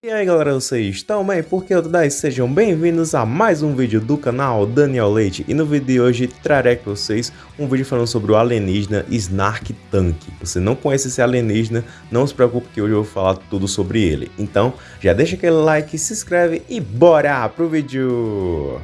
E aí galera, vocês estão bem? Porque eu daí sejam bem-vindos a mais um vídeo do canal Daniel Leite E no vídeo de hoje trarei com vocês um vídeo falando sobre o alienígena Snark Tank Você não conhece esse alienígena, não se preocupe que hoje eu vou falar tudo sobre ele Então já deixa aquele like, se inscreve e bora pro vídeo!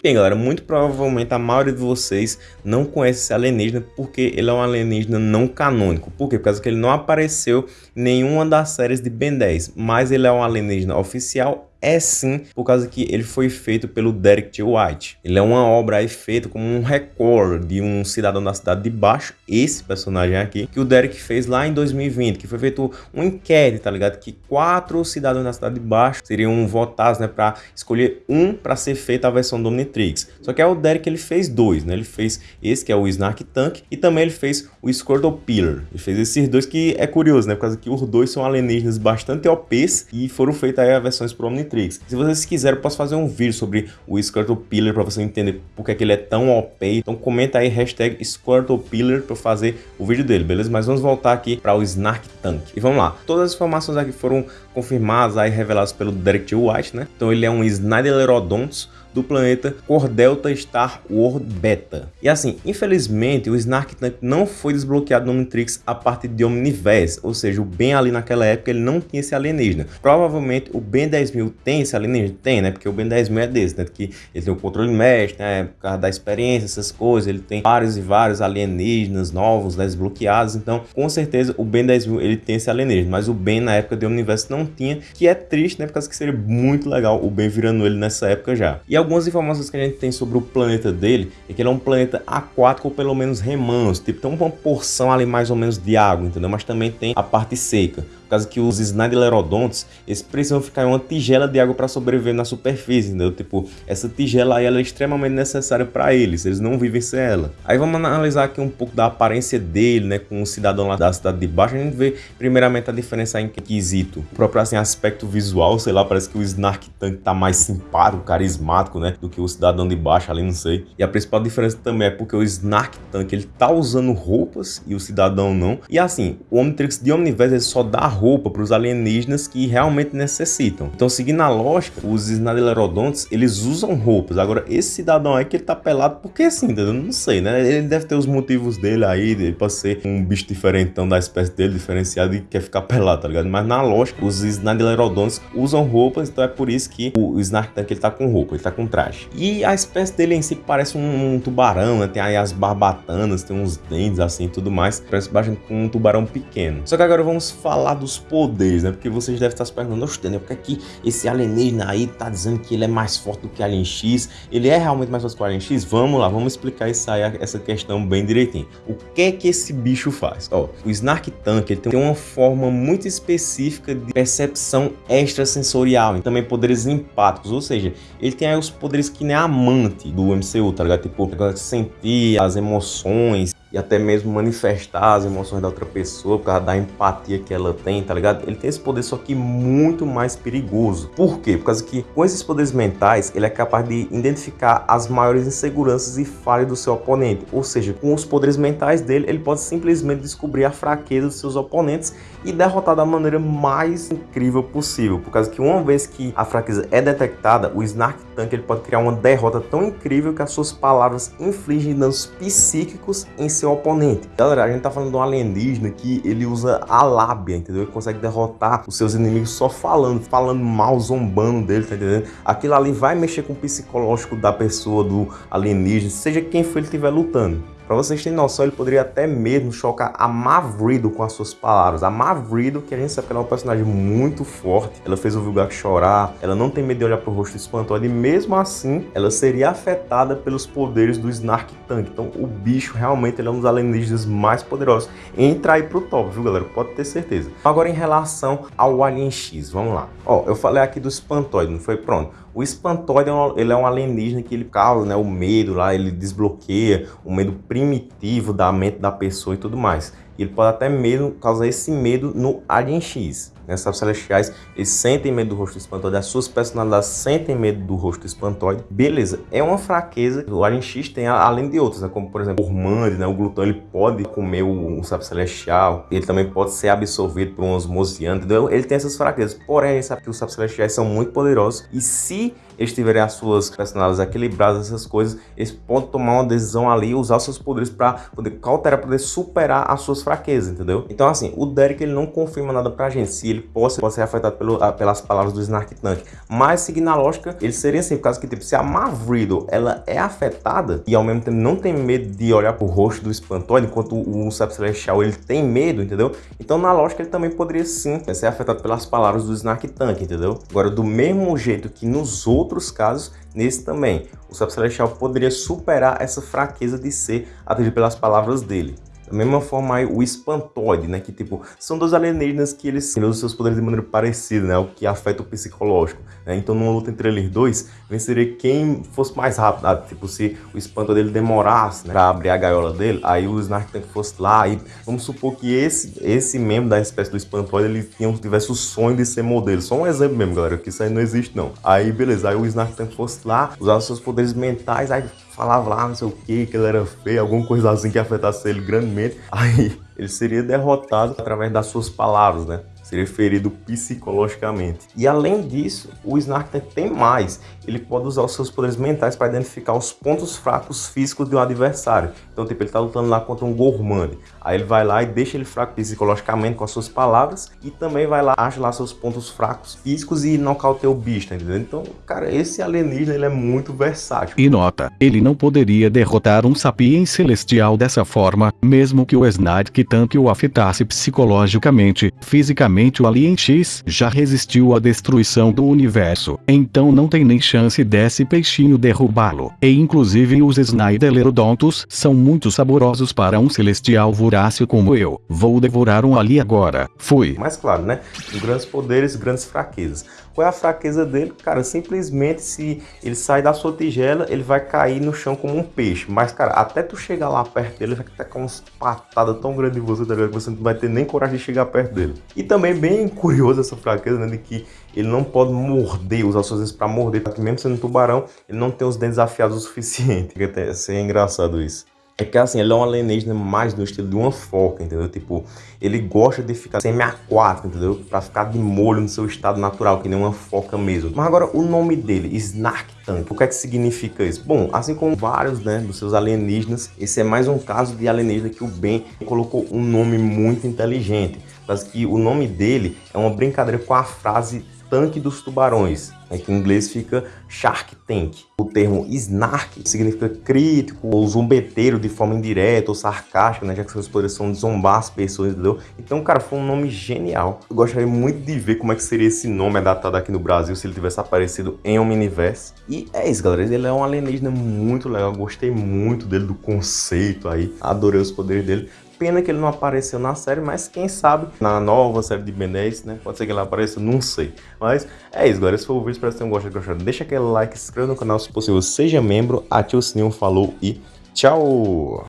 Bem, galera, muito provavelmente a maioria de vocês não conhece esse alienígena porque ele é um alienígena não canônico. Por quê? Por causa que ele não apareceu em nenhuma das séries de Ben 10, mas ele é um alienígena oficial é sim por causa que ele foi feito pelo Derek T. White. Ele é uma obra aí feita como um recorde de um cidadão da cidade de baixo, esse personagem aqui, que o Derek fez lá em 2020, que foi feito um inquérito, tá ligado? Que quatro cidadãos da cidade de baixo seriam votados, né, para escolher um para ser feita a versão do Omnitrix. Só que é o Derek ele fez dois, né? Ele fez esse que é o Snark Tank e também ele fez o Squirtle Pillar. Ele fez esses dois que é curioso, né? Por causa que os dois são alienígenas bastante OPs e foram feitas aí versões pro Omnitrix. Omnitrix. Se vocês quiserem, eu posso fazer um vídeo sobre o Squirtle Pillar para você entender porque é que ele é tão OP. Então comenta aí hashtag Squirtle Pillar para fazer o vídeo dele, beleza? Mas vamos voltar aqui para o Snark Tank. E vamos lá. Todas as informações aqui foram confirmadas aí, reveladas pelo Derek T. White, né? Então ele é um Snyderodontus do planeta Cordelta Star World Beta. E assim, infelizmente, o Snark Tank não foi desbloqueado no Omnitrix a partir de Omniverse, ou seja, o Ben ali naquela época ele não tinha esse alienígena. Provavelmente o Ben 10.000 tem esse alienígena? Tem, né? Porque o Ben 10.000 é desse, né? Que ele tem o controle mestre, né? Por causa da experiência, essas coisas, ele tem vários e vários alienígenas novos, né? desbloqueados, então com certeza o Ben 10.000 ele tem esse alienígena, mas o Ben na época de Omniverse não tinha, que é triste, né? Por causa que seria muito legal o Ben virando ele nessa época já. E algumas informações que a gente tem sobre o planeta dele é que ele é um planeta aquático ou pelo menos remanso, tipo, tem uma porção ali mais ou menos de água, entendeu? Mas também tem a parte seca. Por causa que os Snidelerodontes, eles precisam ficar em uma tigela de água para sobreviver na superfície, entendeu? Tipo, essa tigela aí ela é extremamente necessária para eles, eles não vivem sem ela. Aí vamos analisar aqui um pouco da aparência dele, né, com o cidadão lá da cidade de baixo, a gente vê primeiramente a diferença em quesito. O próprio assim, aspecto visual, sei lá, parece que o Snark Tank tá mais simpático, carismático, né, do que o cidadão de baixo ali, não sei. E a principal diferença também é porque o Snark Tank, ele tá usando roupas e o cidadão não. E assim, o Omnitrix de Omniverse ele só dá roupa para os alienígenas que realmente necessitam. Então, seguindo a lógica, os Snadelerodontes, eles usam roupas. Agora, esse cidadão aí que ele tá pelado, porque assim, eu não sei, né? Ele deve ter os motivos dele aí, ele pode ser um bicho diferentão da espécie dele, diferenciado e quer ficar pelado, tá ligado? Mas na lógica, os Snadelerodontes usam roupas, então é por isso que o Snark Tank ele tá com roupa, ele tá com traje. E a espécie dele em si parece um, um tubarão, né? Tem aí as barbatanas, tem uns dentes assim e tudo mais. Parece bastante com um tubarão pequeno. Só que agora vamos falar do dos poderes, né? Porque vocês devem estar se perguntando, oxe, Daniel, por que, que esse alienígena aí tá dizendo que ele é mais forte do que Alien X? Ele é realmente mais forte que o Alien X? Vamos lá, vamos explicar isso aí, essa questão bem direitinho. O que é que esse bicho faz? Ó, o Snark Tank, ele tem uma forma muito específica de percepção extrasensorial e também poderes empáticos, ou seja, ele tem aí os poderes que nem amante do MCU, tá ligado? Tipo, sentir as emoções, e até mesmo manifestar as emoções da outra pessoa por causa da empatia que ela tem, tá ligado? Ele tem esse poder só que muito mais perigoso. Por quê? Por causa que com esses poderes mentais, ele é capaz de identificar as maiores inseguranças e falhas do seu oponente. Ou seja, com os poderes mentais dele, ele pode simplesmente descobrir a fraqueza dos seus oponentes e derrotar da maneira mais incrível possível. Por causa que uma vez que a fraqueza é detectada, o Snark Tank ele pode criar uma derrota tão incrível que as suas palavras infligem danos psíquicos em seu oponente. Galera, a gente tá falando de um alienígena que ele usa a lábia, entendeu? Ele consegue derrotar os seus inimigos só falando, falando mal, zombando dele, tá entendendo? Aquilo ali vai mexer com o psicológico da pessoa, do alienígena, seja quem for ele estiver lutando. Para vocês terem noção, ele poderia até mesmo chocar a Mavrido com as suas palavras. A Mavrido, que a gente sabe que ela é um personagem muito forte, ela fez o Vilgax chorar, ela não tem medo de olhar pro rosto espantoso e mesmo assim, ela seria afetada pelos poderes do Snark Tank. Então, o bicho realmente ele é um dos alienígenas mais poderosos. Entra aí pro top, viu, galera? Pode ter certeza. Agora, em relação ao Alien X, vamos lá. Ó, eu falei aqui do espantoide, não foi? Pronto. O espantoide, é ele é um alienígena que ele causa né, o medo lá, ele desbloqueia o medo primitivo da mente da pessoa e tudo mais. Ele pode até mesmo causar esse medo no Alien X. Né? Os celestiais, eles sentem medo do rosto espantoide, as suas personalidades sentem medo do rosto espantoide. Beleza, é uma fraqueza que o Alien X tem, além de outras, né? como por exemplo o Ormand, né? o glutão, ele pode comer o sapo celestial, ele também pode ser absorvido por um osmosiano, entendeu? Ele tem essas fraquezas, porém, ele sabe que os sapos celestiais são muito poderosos e se eles tiverem as suas personalidades equilibradas, essas coisas, eles podem tomar uma decisão ali, usar seus poderes para poder cauterar, poder superar as suas fraquezas, entendeu? Então, assim, o Derek ele não confirma nada pra gente, se ele pode, pode ser afetado pelo, pelas palavras do Snark Tank, mas seguindo a lógica, ele seria assim, por causa que, tipo, se a Mavriddle, ela é afetada e ao mesmo tempo não tem medo de olhar pro rosto do espantoide, enquanto o, Sapo Celestial, ele tem medo, entendeu? Então, na lógica, ele também poderia sim ser afetado pelas palavras do Snark Tank, entendeu? Agora, do mesmo jeito que nos outros outros casos, nesse também, o Sapo Celestial poderia superar essa fraqueza de ser atendido pelas palavras dele. Da mesma forma aí, o espantoide, né? Que tipo, são dois alienígenas que eles usam seus poderes de maneira parecida, né? O que afeta o psicológico. Né? Então numa luta entre eles dois, venceria quem fosse mais rápido. Ah, tipo, se o espantoide demorasse né, pra abrir a gaiola dele, aí o Snark Tank fosse lá e vamos supor que esse, esse membro da espécie do espantoide, ele tivesse o sonho de ser modelo. Só um exemplo mesmo, galera, que isso aí não existe não. Aí beleza, aí o Snark Tank fosse lá, usar seus poderes mentais, aí falava lá não sei o que, que ele era feio, alguma coisa assim que afetasse ele grandemente, aí ele seria derrotado através das suas palavras, né? Seria ferido psicologicamente. E além disso, o Snark tem mais. Ele pode usar os seus poderes mentais para identificar os pontos fracos físicos de um adversário. Então, tipo, ele está lutando lá contra um Gourmand. Aí ele vai lá e deixa ele fraco psicologicamente com as suas palavras e também vai lá, acha lá seus pontos fracos físicos e nocauteia o bicho, tá? Então, cara, esse alienígena ele é muito versátil. E nota, ele não poderia derrotar um sapiens celestial dessa forma, mesmo que o Snark Tank o afetasse psicologicamente, fisicamente o Alien X já resistiu à destruição do universo, então não tem nem chance desse peixinho derrubá-lo. E inclusive os Snyderodontos são muito saborosos para um celestial vorácil como eu. Vou devorar um ali agora. Fui. Mas claro, né? Grandes poderes, grandes fraquezas. Qual é a fraqueza dele? Cara, simplesmente se ele sair da sua tigela, ele vai cair no chão como um peixe. Mas, cara, até tu chegar lá perto dele, ele vai ter com umas patadas tão grandes em você, tá ligado? Que você não vai ter nem coragem de chegar perto dele. E também bem curioso essa fraqueza, né? De que ele não pode morder, usar suas dentes para morder, porque mesmo sendo um tubarão, ele não tem os dentes afiados o suficiente. Até ser engraçado isso. É que assim, ele é um alienígena mais no estilo de uma foca, entendeu? Tipo, ele gosta de ficar semi-aquático, entendeu? Pra ficar de molho no seu estado natural, que nem uma foca mesmo. Mas agora, o nome dele, Snark Tank, o que é que significa isso? Bom, assim como vários, né, dos seus alienígenas, esse é mais um caso de alienígena que o Ben colocou um nome muito inteligente. Mas que o nome dele é uma brincadeira com a frase tanque dos tubarões, né, que em inglês fica Shark Tank. O termo Snark significa crítico ou zombeteiro de forma indireta ou sarcástica, né, já que seus poderes são de zombar as pessoas, entendeu? Então, cara, foi um nome genial. Eu gostaria muito de ver como é que seria esse nome adaptado aqui no Brasil se ele tivesse aparecido em Omniverse. E é isso, galera. Ele é um alienígena muito legal. Gostei muito dele, do conceito aí. Adorei os poderes dele. Pena que ele não apareceu na série, mas quem sabe na nova série de Ben 10, né? Pode ser que ele apareça, não sei. Mas é isso, galera. Esse foi o vídeo. Espero que vocês tenham gostado. Deixa aquele like, se inscreva no canal se possível, seja membro, ative o sininho, falou e tchau!